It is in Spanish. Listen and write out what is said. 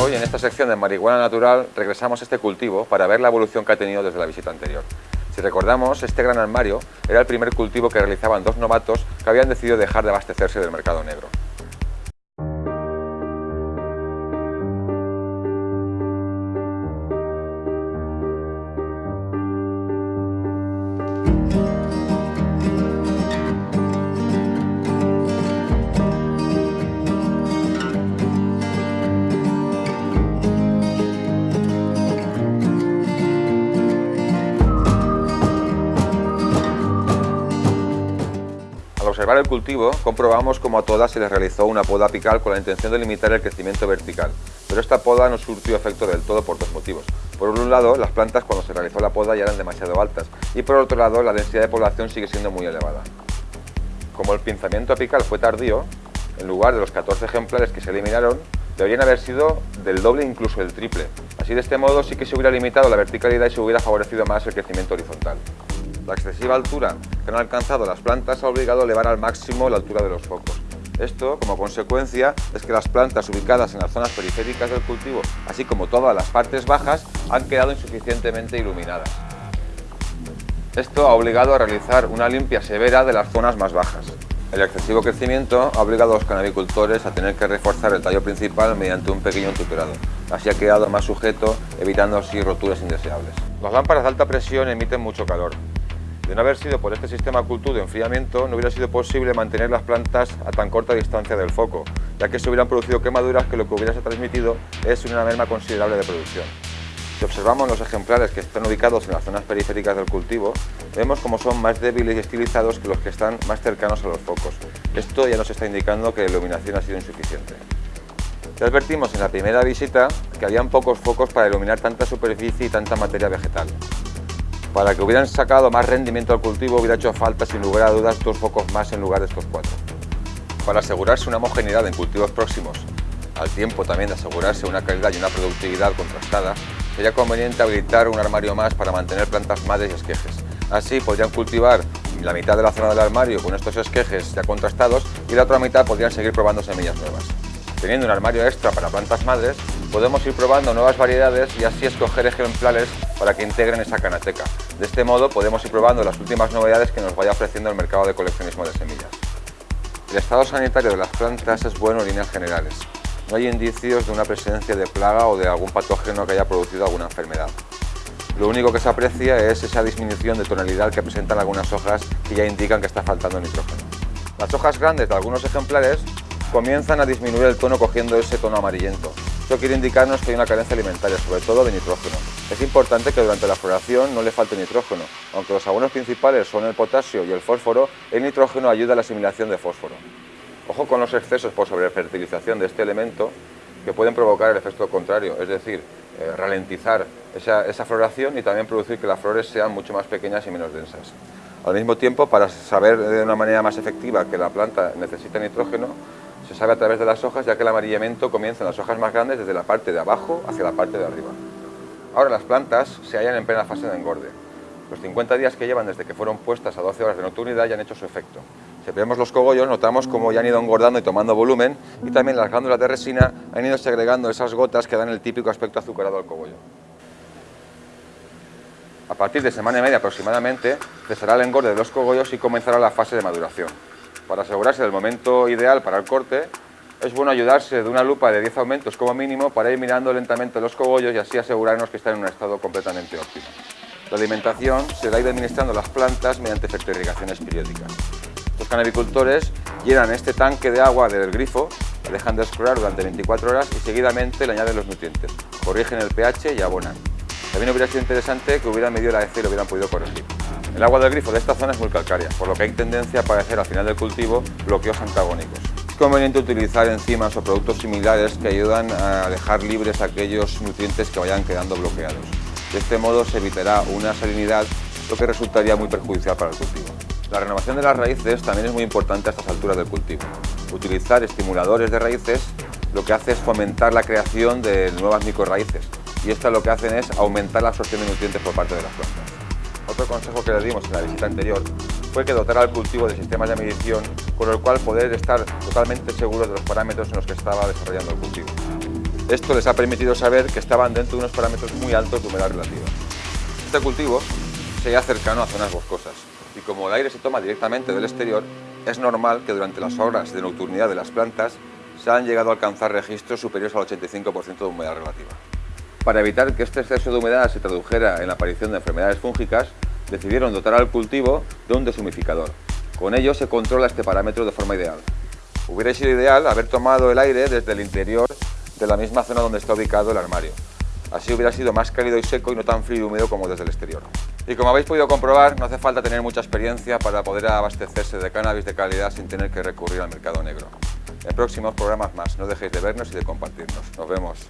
Hoy en esta sección de marihuana natural regresamos a este cultivo para ver la evolución que ha tenido desde la visita anterior. Si recordamos, este gran armario era el primer cultivo que realizaban dos novatos que habían decidido dejar de abastecerse del mercado negro. Observar el cultivo, comprobamos como a todas se les realizó una poda apical con la intención de limitar el crecimiento vertical, pero esta poda no surtió efecto del todo por dos motivos. Por un lado, las plantas cuando se realizó la poda ya eran demasiado altas y por otro lado, la densidad de población sigue siendo muy elevada. Como el pinzamiento apical fue tardío, en lugar de los 14 ejemplares que se eliminaron, deberían haber sido del doble incluso el triple. Así de este modo sí que se hubiera limitado la verticalidad y se hubiera favorecido más el crecimiento horizontal. La excesiva altura que han alcanzado las plantas ha obligado a elevar al máximo la altura de los focos. Esto, como consecuencia, es que las plantas ubicadas en las zonas periféricas del cultivo, así como todas las partes bajas, han quedado insuficientemente iluminadas. Esto ha obligado a realizar una limpia severa de las zonas más bajas. El excesivo crecimiento ha obligado a los canabicultores a tener que reforzar el tallo principal mediante un pequeño tutorado. Así ha quedado más sujeto, evitando así roturas indeseables. Las lámparas de alta presión emiten mucho calor, de no haber sido por este sistema cultu de enfriamiento, no hubiera sido posible mantener las plantas a tan corta distancia del foco, ya que se hubieran producido quemaduras que lo que hubiera transmitido es una merma considerable de producción. Si observamos los ejemplares que están ubicados en las zonas periféricas del cultivo, vemos como son más débiles y estilizados que los que están más cercanos a los focos. Esto ya nos está indicando que la iluminación ha sido insuficiente. Ya advertimos en la primera visita que habían pocos focos para iluminar tanta superficie y tanta materia vegetal. Para que hubieran sacado más rendimiento al cultivo hubiera hecho falta sin lugar a dudas dos focos más en lugar de estos cuatro. Para asegurarse una homogeneidad en cultivos próximos, al tiempo también de asegurarse una calidad y una productividad contrastada, sería conveniente habilitar un armario más para mantener plantas madres y esquejes. Así podrían cultivar la mitad de la zona del armario con estos esquejes ya contrastados y la otra mitad podrían seguir probando semillas nuevas. Teniendo un armario extra para plantas madres, podemos ir probando nuevas variedades y así escoger ejemplares para que integren esa canateca. De este modo podemos ir probando las últimas novedades que nos vaya ofreciendo el mercado de coleccionismo de semillas. El estado sanitario de las plantas es bueno en líneas generales. No hay indicios de una presencia de plaga o de algún patógeno que haya producido alguna enfermedad. Lo único que se aprecia es esa disminución de tonalidad que presentan algunas hojas que ya indican que está faltando nitrógeno. Las hojas grandes de algunos ejemplares comienzan a disminuir el tono cogiendo ese tono amarillento. Esto quiere indicarnos que hay una carencia alimentaria, sobre todo de nitrógeno. Es importante que durante la floración no le falte nitrógeno. Aunque los abonos principales son el potasio y el fósforo, el nitrógeno ayuda a la asimilación de fósforo. Ojo con los excesos por sobrefertilización de este elemento que pueden provocar el efecto contrario, es decir, eh, ralentizar esa, esa floración y también producir que las flores sean mucho más pequeñas y menos densas. Al mismo tiempo, para saber de una manera más efectiva que la planta necesita nitrógeno, se sabe a través de las hojas, ya que el amarillamiento comienza en las hojas más grandes desde la parte de abajo hacia la parte de arriba. Ahora las plantas se hallan en plena fase de engorde. Los 50 días que llevan desde que fueron puestas a 12 horas de nocturnidad ya han hecho su efecto. Si vemos los cogollos notamos cómo ya han ido engordando y tomando volumen y también las glándulas de resina han ido segregando esas gotas que dan el típico aspecto azucarado al cogollo. A partir de semana y media aproximadamente cesará el engorde de los cogollos y comenzará la fase de maduración. Para asegurarse del momento ideal para el corte, es bueno ayudarse de una lupa de 10 aumentos como mínimo para ir mirando lentamente los cogollos y así asegurarnos que están en un estado completamente óptimo. La alimentación se da ir administrando las plantas mediante fertirrigaciones periódicas. Los canabicultores llenan este tanque de agua del grifo, lo dejan de durante 24 horas y seguidamente le añaden los nutrientes, corrigen el pH y abonan. También hubiera sido interesante que hubieran medido la EC y lo hubieran podido corregir. El agua del grifo de esta zona es muy calcárea, por lo que hay tendencia a aparecer al final del cultivo bloqueos antagónicos. Es conveniente utilizar enzimas o productos similares que ayudan a dejar libres aquellos nutrientes que vayan quedando bloqueados. De este modo se evitará una salinidad, lo que resultaría muy perjudicial para el cultivo. La renovación de las raíces también es muy importante a estas alturas del cultivo. Utilizar estimuladores de raíces lo que hace es fomentar la creación de nuevas microraíces y esto lo que hacen es aumentar la absorción de nutrientes por parte de las plantas. Otro consejo que le dimos en la visita anterior fue que dotara al cultivo de sistemas de medición con el cual poder estar totalmente seguros de los parámetros en los que estaba desarrollando el cultivo. Esto les ha permitido saber que estaban dentro de unos parámetros muy altos de humedad relativa. Este cultivo se halla cercano a zonas boscosas y como el aire se toma directamente del exterior, es normal que durante las horas de nocturnidad de las plantas se han llegado a alcanzar registros superiores al 85% de humedad relativa. Para evitar que este exceso de humedad se tradujera en la aparición de enfermedades fúngicas, decidieron dotar al cultivo de un deshumificador. Con ello se controla este parámetro de forma ideal. Hubiera sido ideal haber tomado el aire desde el interior de la misma zona donde está ubicado el armario. Así hubiera sido más cálido y seco y no tan frío y húmedo como desde el exterior. Y como habéis podido comprobar, no hace falta tener mucha experiencia para poder abastecerse de cannabis de calidad sin tener que recurrir al mercado negro. En próximos programas más, no dejéis de vernos y de compartirnos. Nos vemos.